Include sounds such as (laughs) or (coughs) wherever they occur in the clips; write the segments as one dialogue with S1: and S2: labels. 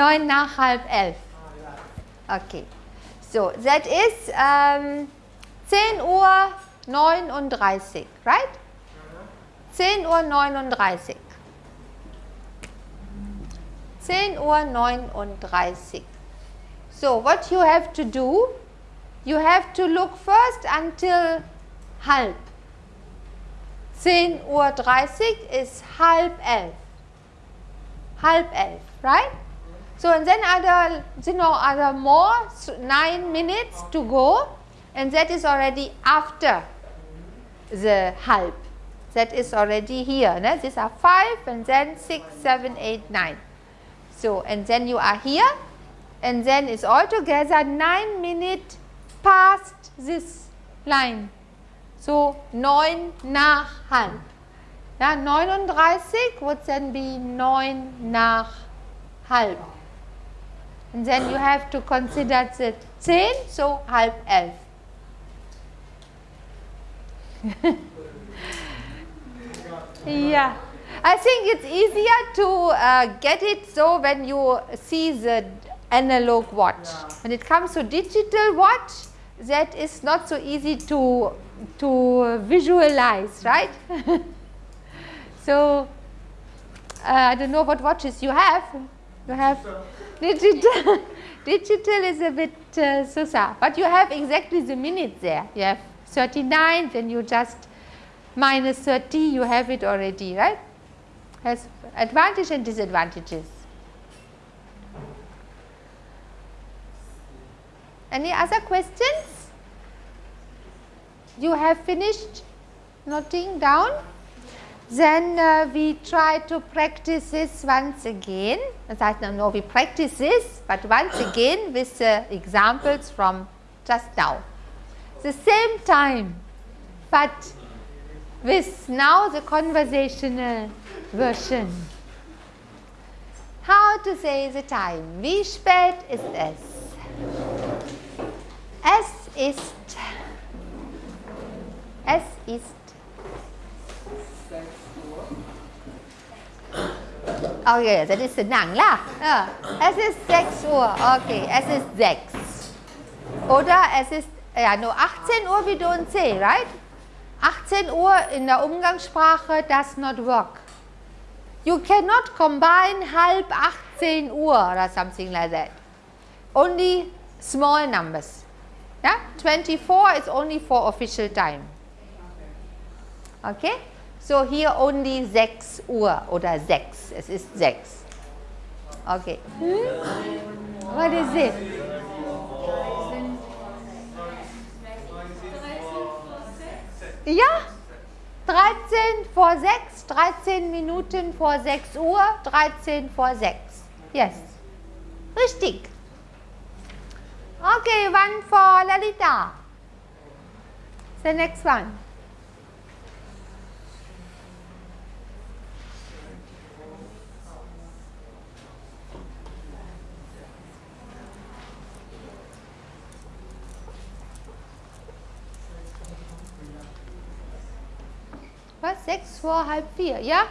S1: 9 nach halb 11. Okay. So, that is um, 10 Uhr 39, right? 10 Uhr 39. 10 Uhr 39. So, what you have to do? You have to look first until halb. 10 Uhr 30 is halb 11. Halb 11, right? So, and then other, you know, other more, so 9 minutes to go and that is already after the halb. That is already here. No? These are 5 and then 6, 7, 8, 9. So, and then you are here and then it's altogether 9 minutes past this line. So, 9 nach halb. Ja, 39 would then be 9 nach halb. And then you have to consider the 10, so halb 11. (laughs) yeah. I think it's easier to uh, get it so when you see the analog watch. When it comes to digital watch, that is not so easy to, to visualize, right? (laughs) so, uh, I don't know what watches you have. You have digital. digital is a bit uh, so but you have exactly the minutes there. You have 39, then you just minus 30, you have it already, right? Has advantage and disadvantages. Any other questions? You have finished noting down? Then uh, we try to practice this once again. As I don't know, we practice this, but once (coughs) again with uh, examples from just now. The same time, but with now the conversational version. How to say the time? Wie spät ist es? Es ist. Es ist. Okay, das ist lang lah. Ja. Es ist 6 Uhr. Okay, es ist 6. Oder es ist ja nur 18 Uhr wie du und C, right? 18 Uhr in der Umgangssprache does not work. You cannot combine halb 18 Uhr or something like that. Only small numbers. Yeah? 24 is only for official time. Okay? So hier only 6 Uhr oder 6. Es ist 6. Okay. Hmm? What is it? Ja, 13 vor 6, 13 Minuten vor 6 Uhr, 13 vor 6. Yes. Richtig. Okay, one for Lalita. The next one. Sechs vor halb vier, ja?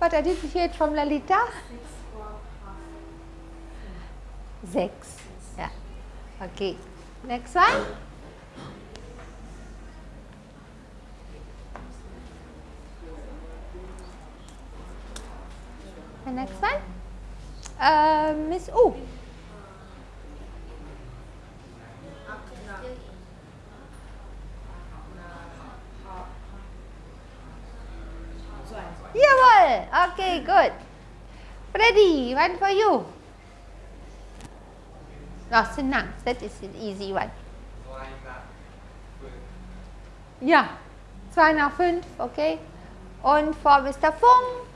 S1: But I didn't hear it from Lalita. Sechs. Yeah. Okay. Next one. The next one. Uh, Miss U. Jawohl. Okay, good. Freddy, one for you. Oh, senang. That is an easy one. Ja, 2 nach 5, okay. Und vor Mr. Fung.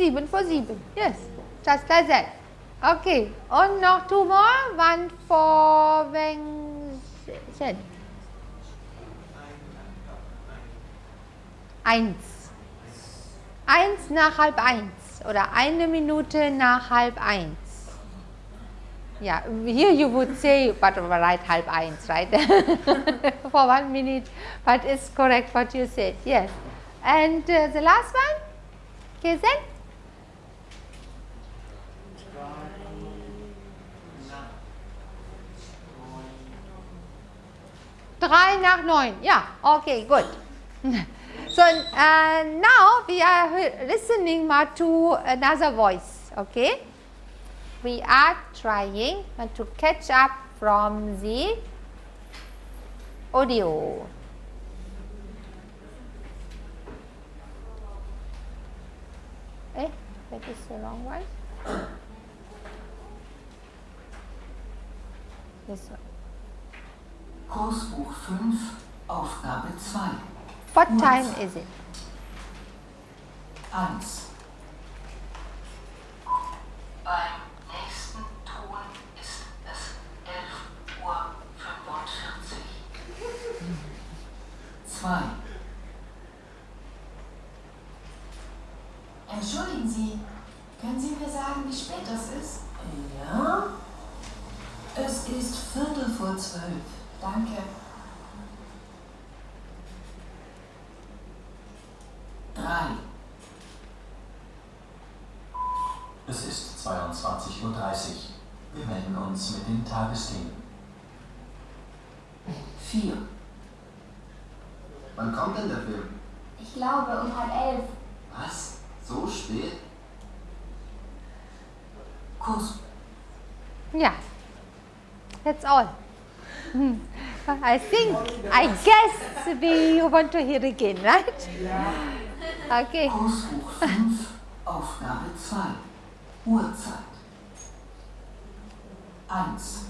S1: 7 for 7. Yes, just like that. Okay, und noch two more. One for Weng Shen. Eins. Eins nach halb 1. oder eine Minute nach halb 1. Yeah, here you would say, but right, halb eins, right? (laughs) for one minute, but it's correct what you said, yes. And uh, the last one, Kesen? 3 nach Yeah, okay, good. (laughs) so uh, now we are listening to another voice, okay. We are trying to catch up from the audio. Eh, that is the wrong one. this one.
S2: Kursbuch 5, Aufgabe 2.
S1: What time is it?
S2: 1. Beim nächsten Ton ist es 11.45 Uhr. 2.
S3: Entschuldigen Sie, können Sie mir sagen, wie spät das ist?
S2: Ja? Es ist Viertel vor zwölf.
S3: Danke.
S2: 3.
S4: Es ist 22.30 Uhr. Wir melden uns mit den Tagesthemen.
S2: 4.
S5: Wann kommt denn der Film?
S3: Ich glaube um halb elf.
S5: Was? So spät?
S2: Kurs.
S1: Yeah, that's all. Hmm. I think, I guess we want to hear again, right? Okay.
S2: Kursbuch 5, Aufgabe 2. Uhrzeit. 1.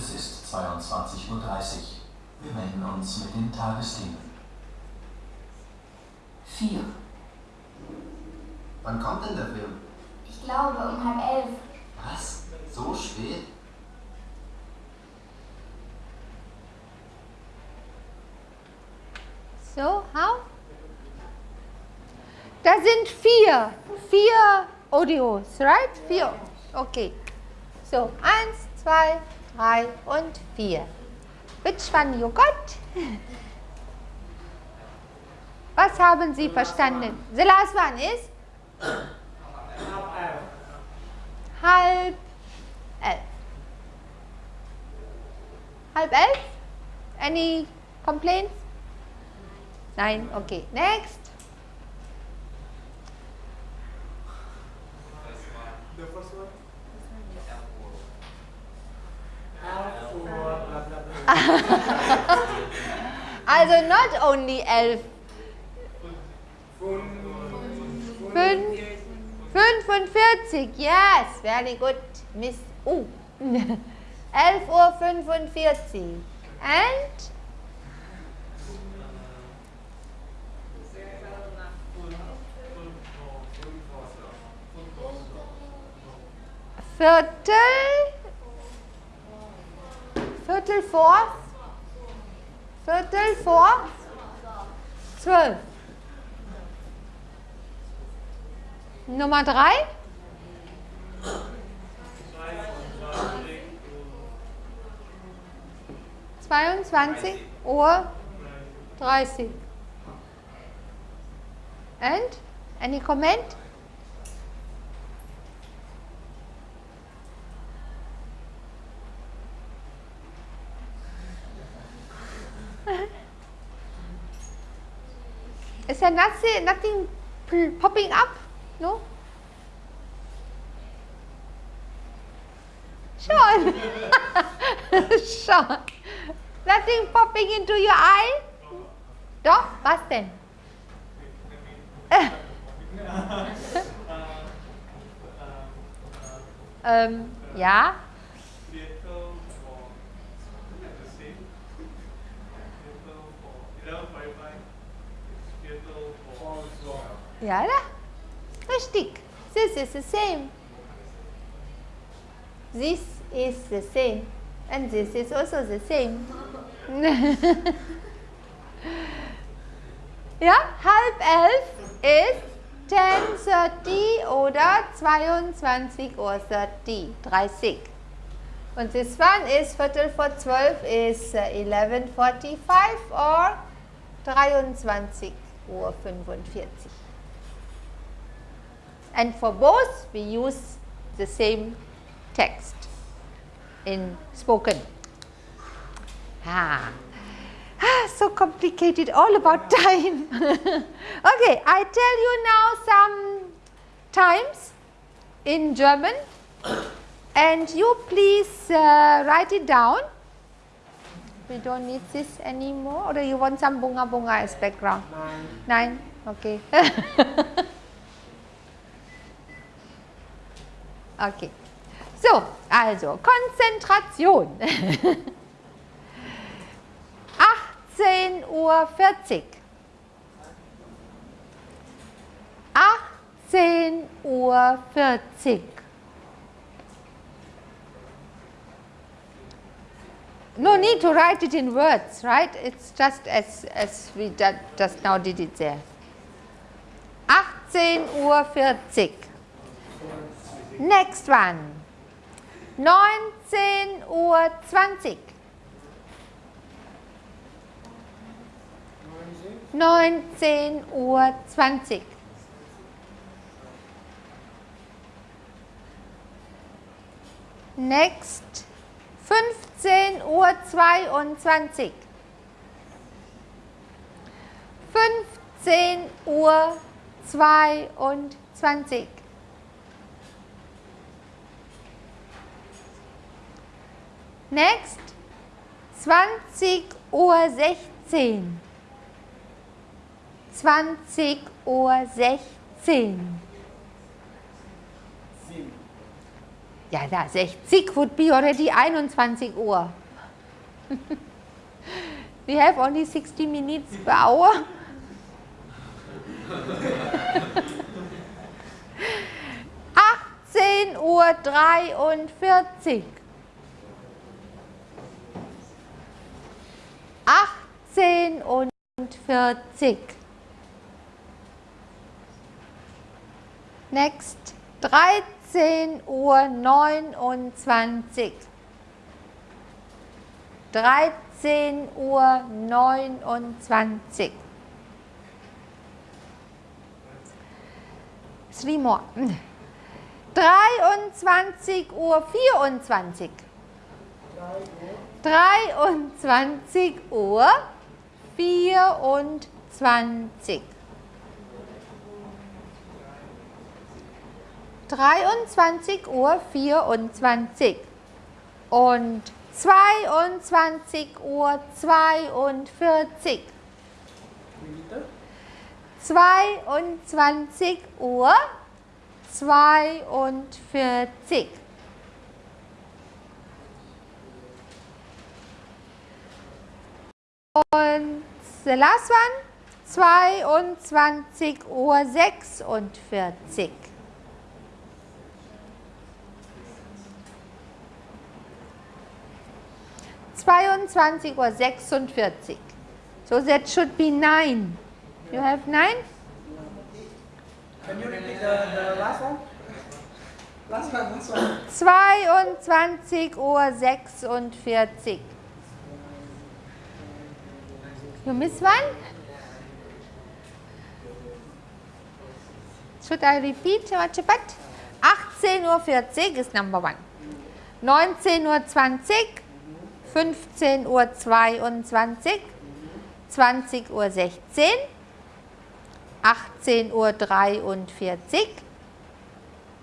S2: Es
S3: ist
S4: 22.30 Uhr. Wir melden uns mit den Tagesthemen.
S2: 4.
S5: Wann kommt denn der Film?
S3: Ich glaube um halb elf.
S5: Was? So spät?
S1: So, how? Da sind vier, vier Audios, right? Vier. Okay. So, eins, zwei, drei und vier. Which one you got? Was haben Sie verstanden? The last one is? Halb elf. Halb elf? Any complaints? Nine. Okay. Next. (laughs) Also not only elf. Fünf, 45. Yes, very good. Miss. Oh. (laughs) 11 Uhr 45. And? Viertel. Viertel vor. Viertel vor. Zwölf. Nummer drei. Zweiundzwanzig Uhr dreißig. And? Any comment? Is there nothing, nothing popping up? No? Sean. (laughs) Sean. Nothing popping into your eye? Doch, was denn? ähm, ja, da. Richtig. This is the same. This is the same. And this is also the same. (laughs) ja, halb elf ist 10.30 oder 22 Uhr 30, 30. Und this one is Viertel vor 12 is uh, 11.45 or 23 Uhr 45. And for both we use the same text in spoken. Ah. Ah, so complicated, all about (laughs) time. (laughs) okay, I tell you now some times in German and you please uh, write it down. We don't need this anymore or do you want some bunga bunga as background? Nine. Okay. (laughs) okay. So, also Konzentration. (laughs) 18.40 Uhr. 18.40 Uhr. 40. No need to write it in words, right? It's just as, as we ju- just now did it there. 18.40 Uhr. Next one. 19.20 Uhr. 19 Uhr 20. Next 15 Uhr 22. 15 Uhr 22. Next 20 Uhr 16. 20 Uhr 16. Ja, da 60 would be already 21 Uhr. (laughs) We have only 60 minutes per hour. (laughs) Achtzehn Uhr dreiundvierzig. Achtzehn und vierzig. Next, 13 Uhr 29. 13 Uhr 29. Three more. 23 Uhr 24. 23 Uhr 24. 23 Uhr 24 und 22 Uhr 42. 22 Uhr 42. Und the last one, 22 Uhr 46. Zweiundzwanzig Uhr sechsundvierzig. So that should be nine. You have nine?
S6: Can you repeat the, the last one? Last one, last one.
S1: 22 Uhr 46. You miss one? Should I repeat what you put? 18 Uhr 40 is number one. 19 Uhr 20, 15 Uhr 22, 20 Uhr 16, 18 Uhr 43,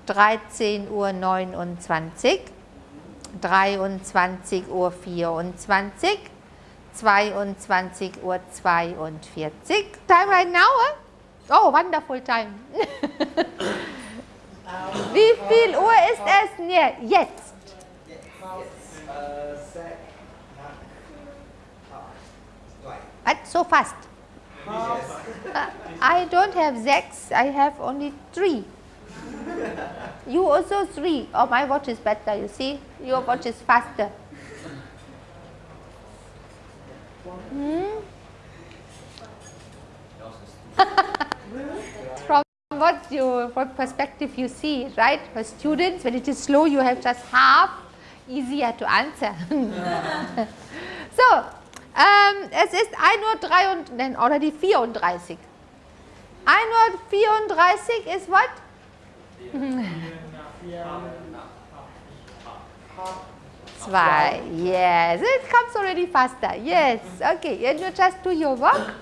S1: 13 Uhr 29, 23 Uhr 24, 22 Uhr 42. Time right now? Eh? Oh, wonderful time. (laughs) Wie viel Uhr ist es jetzt? What? So fast? Uh, I don't have six, I have only three. You also three. Oh, my watch is better, you see? Your watch is faster. Hmm? (laughs) From what you, what perspective you see, right? For students, when it is slow, you have just half, easier to answer. (laughs) so, ähm, es ist 1.03 Uhr, nein, already 34. 1.34 ist what? (laughs) Zwei. Yes, it comes already faster. Yes, okay. And you just do your work.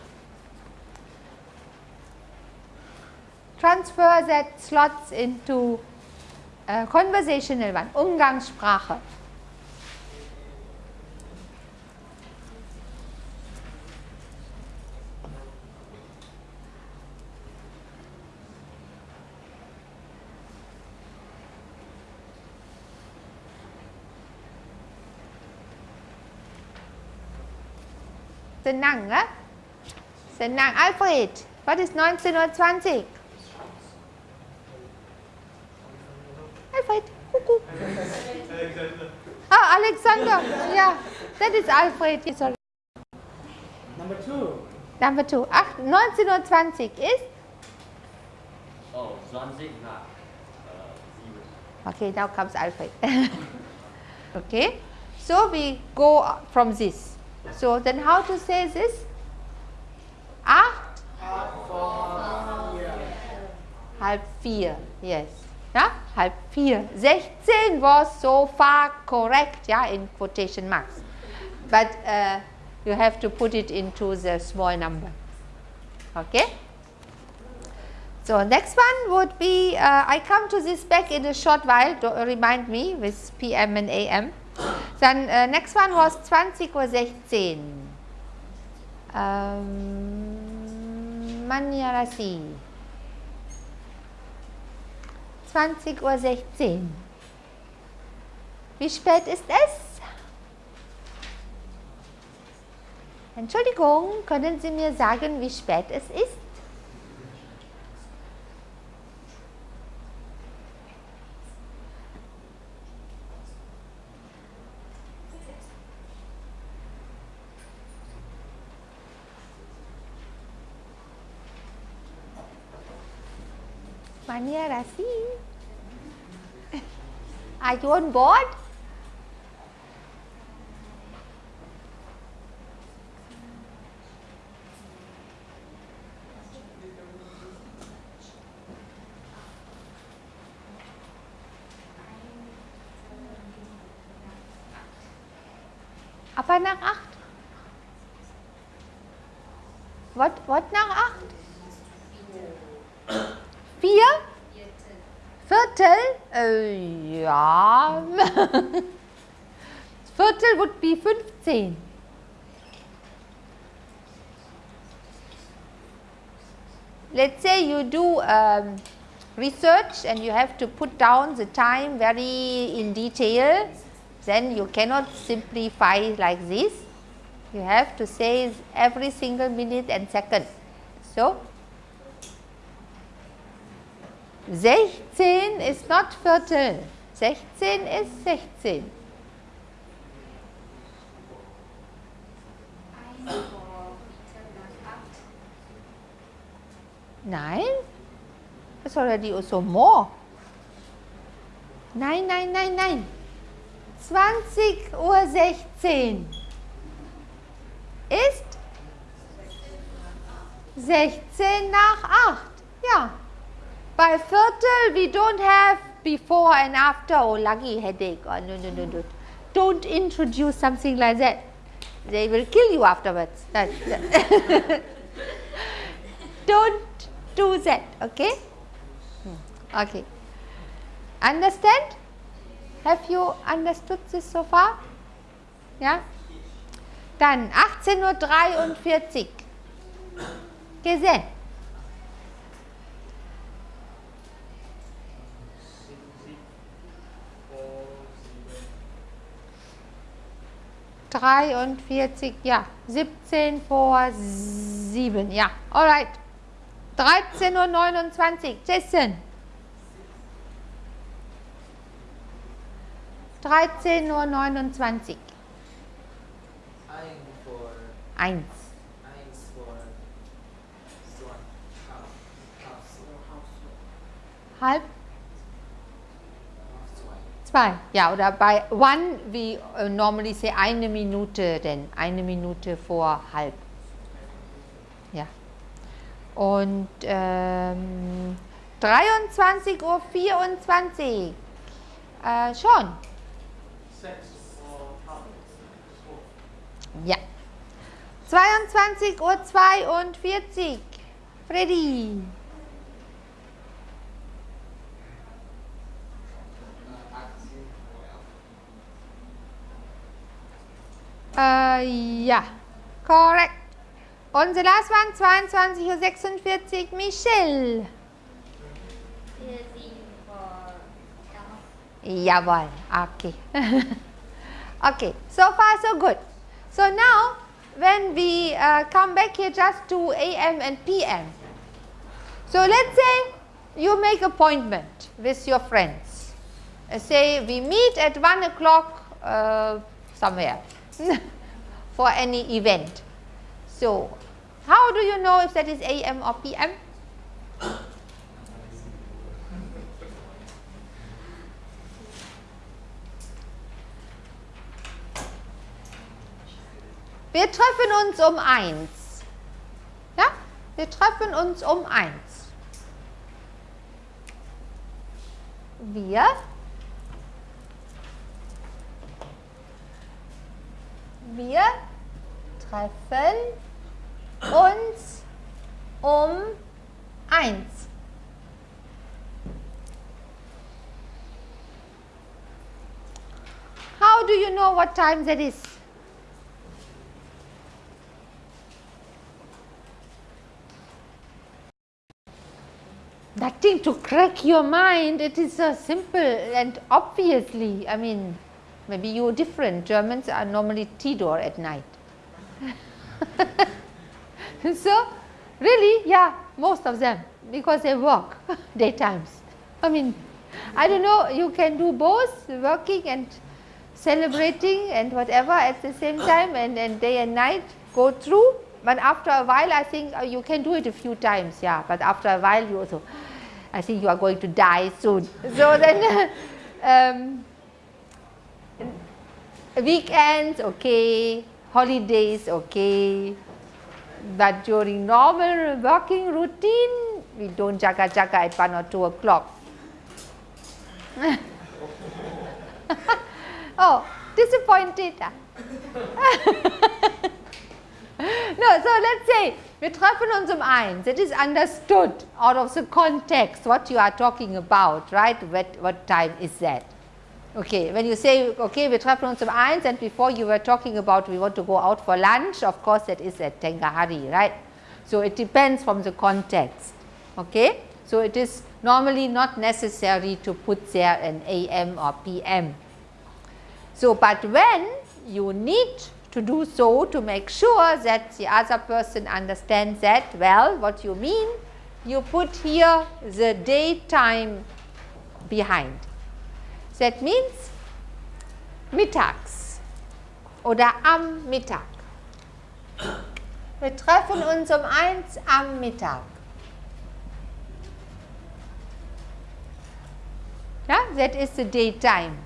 S1: Transfer that slots into uh, conversational one, Umgangssprache. Senang, ah? Senang. Alfred, what is 1920? Alfred, cuckoo. Ah, Alexander. Yeah, that is Alfred. Yes, Sorry.
S6: Number two.
S1: Number two. Ach, 1920 ist?
S7: Oh, 20 nach äh, 7.
S1: Okay, now comes Alfred. (laughs) okay, so we go from this. So then how to say this? Acht? Halb vier, yes. Yeah, halb vier. 16 was so far correct, yeah, in quotation marks. But uh, you have to put it into the small number. Okay? So next one would be, uh, I come to this back in a short while, do, remind me with PM and AM. Then uh, next one was 20 Uhr 16. Ähm, Manjarasi. 20 Uhr 16. Wie spät ist es? Entschuldigung, können Sie mir sagen, wie spät es ist? Manjarasi. Are you on board? Apa nach ah? acht? What, what nach acht? Vier? Viertel? Äh, ja. (laughs) Viertel would be 15. Let's say you do um, research and you have to put down the time very in detail, then you cannot simplify like this. You have to say every single minute and second. So, 16 is not Viertel. 16 is 16. Nein, it's already also more. Nein, nein, nein, nein. 20 Uhr 16 ist 16 nach 8. Ja. By Viertel, we don't have before and after, oh lucky headache, oh no, no, no, no. Don't introduce something like that. They will kill you afterwards. That, that. (laughs) don't do that, okay? Hmm. Okay. Understand? Have you understood this so far? Yeah? Dann 18.43 Uhr. Gesehen. Dreiundvierzig, ja, 17 vor 7, ja, alright. 13.29 Uhr, Jason. 13.29 Uhr.
S8: Ein vor
S1: 1.
S8: eins vor so halb halb
S1: Halb
S8: zwei.
S1: 2. Ja, oder bei one, we uh, normally say eine Minute, denn eine Minute vor halb. Ja. Und ähm, 23.24 Uhr. Äh, schon. Ja. 22.42 Uhr. Freddy. Ja, korrekt. Und the last one, 22.46 Uhr, Michelle. Jawohl, okay. (laughs) okay, so far so good. So now, when we uh, come back here just to AM and PM. So let's say you make appointment with your friends. Uh, say we meet at 1 o'clock uh, somewhere (laughs) for any event. So how do you know if that is AM or PM? Wir treffen uns um 1. Ja? Wir treffen uns um 1. Wir Wir treffen uns um 1. How do you know what time that is? Nothing to crack your mind. It is so simple and obviously, I mean, maybe you're different. Germans are normally Tidor at night. (laughs) so, really, yeah, most of them because they work (laughs) daytimes. I mean, I don't know, you can do both working and celebrating and whatever at the same (coughs) time and, and day and night go through. But after a while, I think uh, you can do it a few times, yeah. But after a while, you also, I think you are going to die soon. So then, (laughs) um, weekends, okay, holidays, okay. But during normal working routine, we don't jaga jaga at 1 or 2 o'clock. (laughs) oh, disappointed. (laughs) no, so let's say wir treffen uns um eins. It is understood out of the context what you are talking about, right? What, what time is that? Okay, when you say, okay, wir treffen uns some eins and before you were talking about we want to go out for lunch, of course that is at Tengahari, right? So it depends from the context, okay? So it is normally not necessary to put there an AM or PM. So, but when you need to do so to make sure that the other person understands that, well, what you mean, you put here the daytime behind. That means mittags oder am Mittag. Wir treffen uns um eins am Mittag. Yeah, that is the daytime.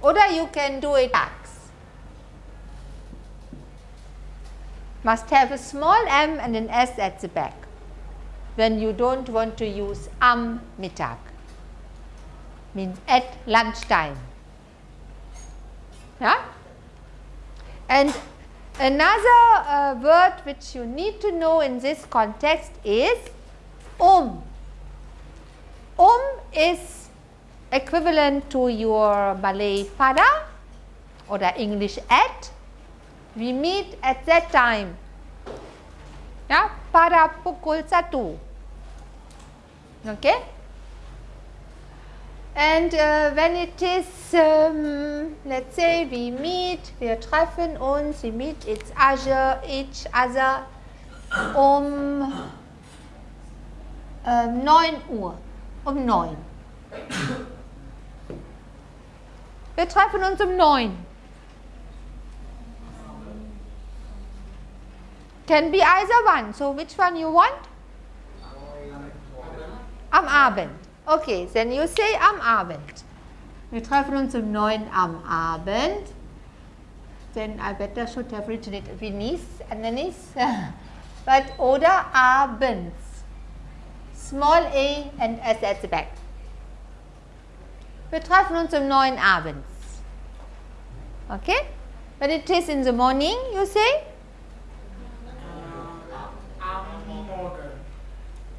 S1: Oder you can do it tags. Must have a small m and an s at the back when you don't want to use am Mittag means at lunchtime. Yeah? And another uh, word which you need to know in this context is um. Um is equivalent to your Malay pada or the English at We meet at that time. Ya, pada pukul 1. Okay? And uh, when it is, um, let's say we meet, wir treffen uns, we meet each other, each other um ähm, 9 Uhr, um 9. Wir treffen uns um 9. Can be either one. So which one you want? Am Abend. Okay, then you say am Abend. Wir treffen uns um 9 am Abend. Then I better should have written it Venice underneath. (laughs) but oder abends. Small a and s at the back. Wir treffen uns um 9 abends. Okay? When it is in the morning, you say?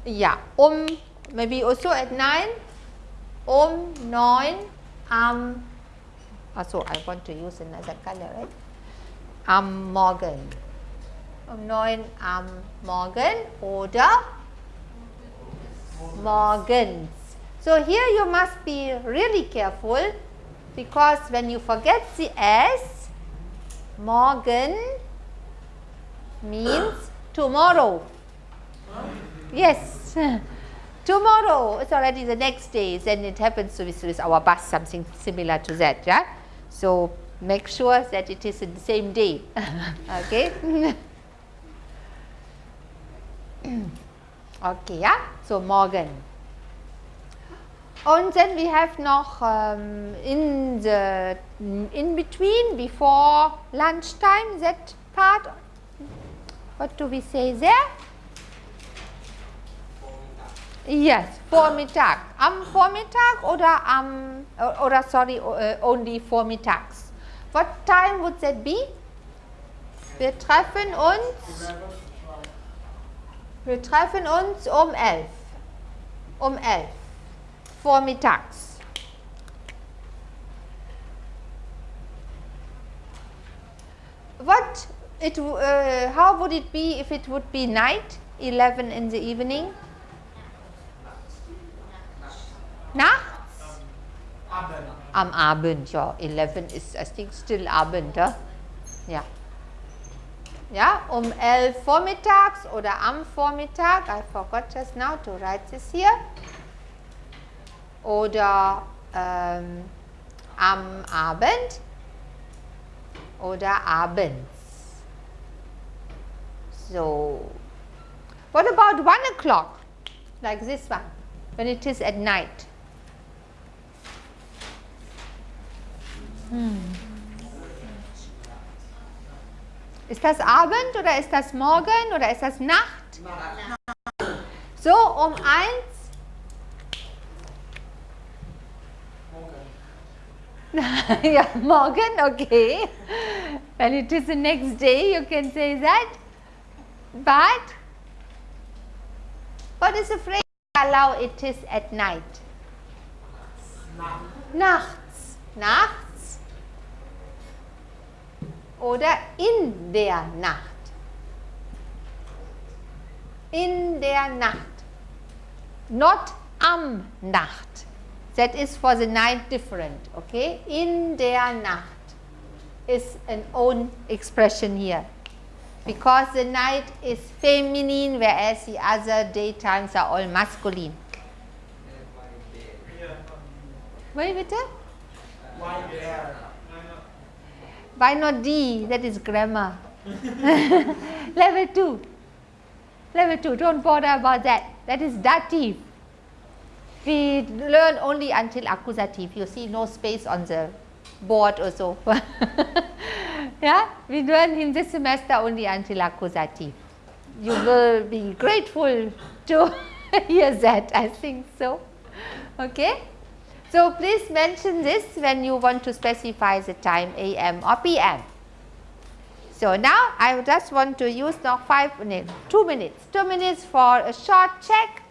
S1: Yeah, um, maybe also at 9, um 9 am, also I want to use another color, right? Am Morgen. Um 9 am Morgen oder morgens. So here you must be really careful because when you forget the S, morgen means tomorrow. Yes, (laughs) tomorrow it's already the next day then it happens with, with our bus something similar to that, yeah. So make sure that it is in the same day, (laughs) okay. (coughs) okay, yeah. So morgen. And then we have noch um, in the in between before lunchtime that part. What do we say there? Yes, Vormittag. Am Vormittag oder am oder sorry uh, only vormittags. What time would that be? Wir treffen uns wir treffen uns um 11. Um 11 vormittags. What it uh, how would it be if it would be night 11 in the evening? Nachts? Am Abend, ja. 11 ist, I think, still Abend, huh? ja. Ja, um 11 vormittags oder am Vormittag. I forgot just now to write this here. Oder ähm, am Abend oder abends. So, what about 1 o'clock? Like this one, when it is at night. Hm. Ist das Abend oder ist das Morgen oder ist das Nacht? So, um eins. (laughs) ja, morgen, okay. When it is the next day, you can say that. But, what is the phrase allow it is at night? Nachts. Nachts. Oder in der Nacht. In der Nacht. Not am Nacht. That is for the night different, okay? In der Nacht is an own expression here. Because the night is feminine whereas the other daytimes are all masculine. Wait, bitte?
S7: Why there?
S1: Why not D? That is grammar. (laughs) Level 2. Level 2, don't bother about that. That is dative. We learn only until accusative. You see no space on the board or so. (laughs) yeah, we learn in this semester only until accusative. You will be grateful to (laughs) hear that, I think so. Okay. So, please mention this when you want to specify the time AM or PM. So, now I just want to use now 5 minutes, 2 minutes, 2 minutes for a short check.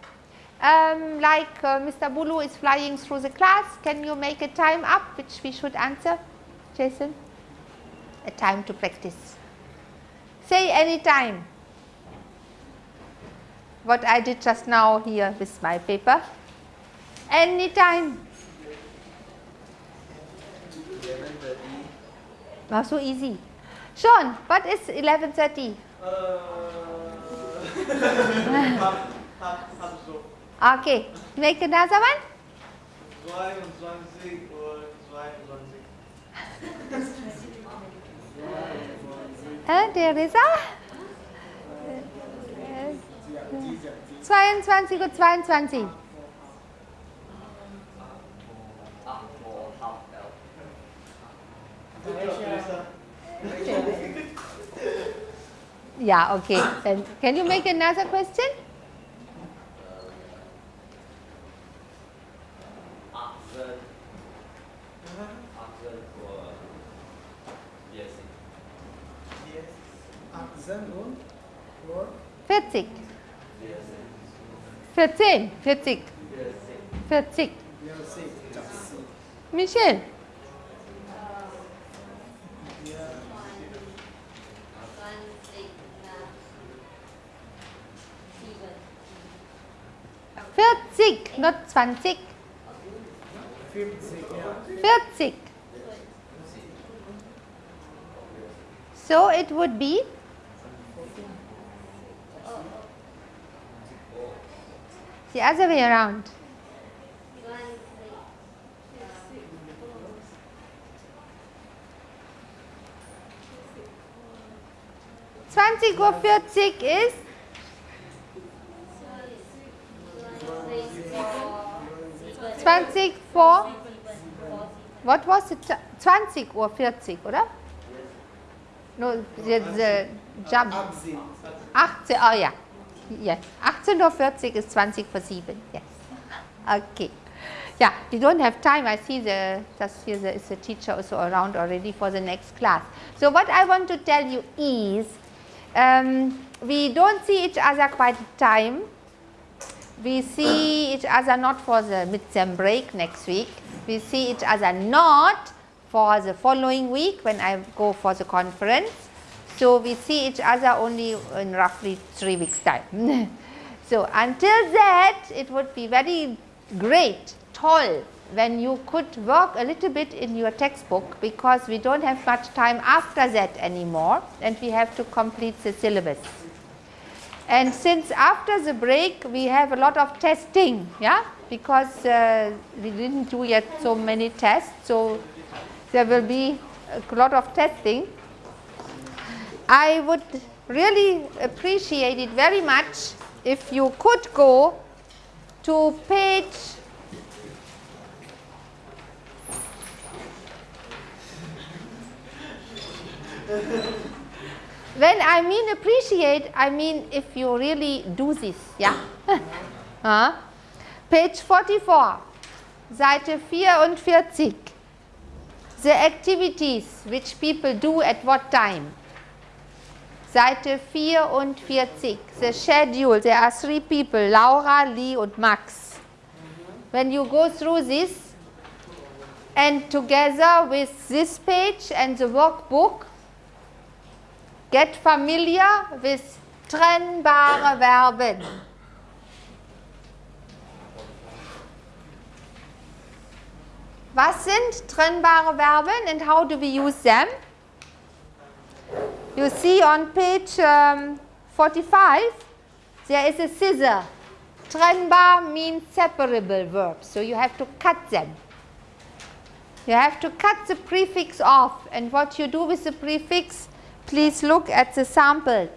S1: Um, like uh, Mr. Bulu is flying through the class, can you make a time up which we should answer, Jason? A time to practice. Say any time. What I did just now here with my paper. Any time. Wow, so easy. Sean, what is 11.30?
S7: Uh. (laughs)
S1: Okay, make another one.
S7: 22 Uhr 22.
S1: Äh, der 22 Uhr 22. Yeah, okay. Then can you make another question?
S8: Achtzehn. Achtzehn Uhr vierzig.
S7: Yes. 20.
S1: 40. So it would be the other way around. Twenty over forty is 20 vor, what was it, 20 Uhr 40, oder? No, the, the jump,
S7: 18.
S1: 18, oh ja, yes, 18 Uhr 40 ist 20 vor 7, yes, okay. Yeah, we don't have time, I see the, that's here there is teacher also around already for the next class. So what I want to tell you is, um, we don't see each other quite time, we see each other not for the mid-term break next week. We see each other not for the following week when I go for the conference. So we see each other only in roughly three weeks time. (laughs) so until that it would be very great, tall when you could work a little bit in your textbook because we don't have much time after that anymore and we have to complete the syllabus. And since after the break we have a lot of testing, yeah, because uh, we didn't do yet so many tests, so there will be a lot of testing. I would really appreciate it very much if you could go to page (laughs) When I mean appreciate, I mean if you really do this, yeah. (laughs) page 44, Seite 44. The activities which people do at what time? Seite 44. The schedule, there are three people, Laura, Lee und Max. When you go through this and together with this page and the workbook, Get familiar with trennbare Verben. Was sind trennbare Verben and how do we use them? You see on page um, 45 there is a scissor. Trennbar means separable verbs, so you have to cut them. You have to cut the prefix off and what you do with the prefix please look at the samples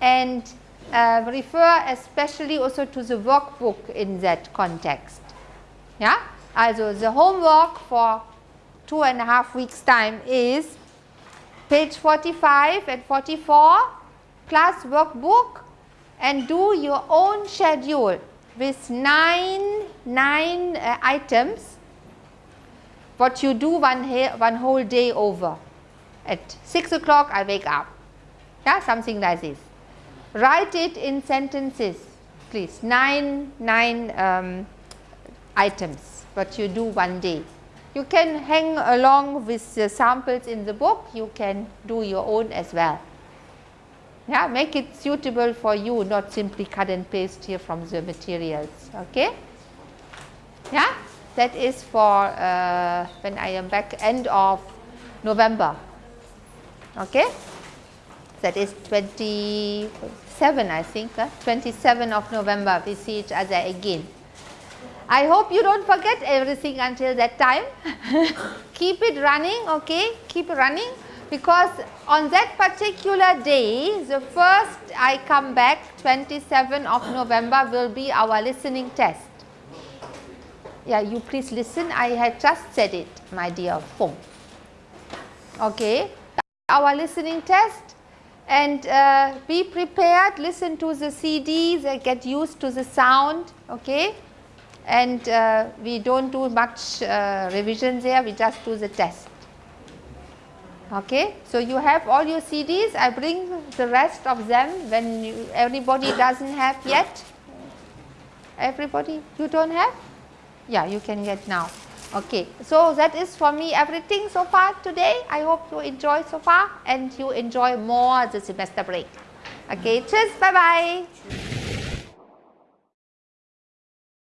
S1: and uh, refer especially also to the workbook in that context. Yeah? Also the homework for two and a half weeks time is page 45 and 44 plus workbook and do your own schedule with nine, nine uh, items what you do one, one whole day over at 6 o'clock I wake up, yeah, something like this. Write it in sentences, please, 9, nine um, items, what you do one day. You can hang along with the samples in the book, you can do your own as well. Yeah, make it suitable for you, not simply cut and paste here from the materials. Okay? Yeah, that is for uh, when I am back end of November. Okay? That is 27, I think, huh? 27 of November, we see each other again. I hope you don't forget everything until that time. (laughs) Keep it running, okay? Keep running because on that particular day, the first I come back, 27 of November will be our listening test. Yeah, you please listen. I had just said it, my dear Fung. Okay, our listening test and uh, be prepared, listen to the CDs, uh, get used to the sound, okay and uh, we don't do much uh, revision there, we just do the test. Okay, so you have all your CDs, I bring the rest of them when you, everybody doesn't have yet. Everybody, you don't have? Yeah, you can get now. Okay, so that is for me everything so far today. I hope you enjoy so far and you enjoy more the semester break. Okay, cheers, bye bye.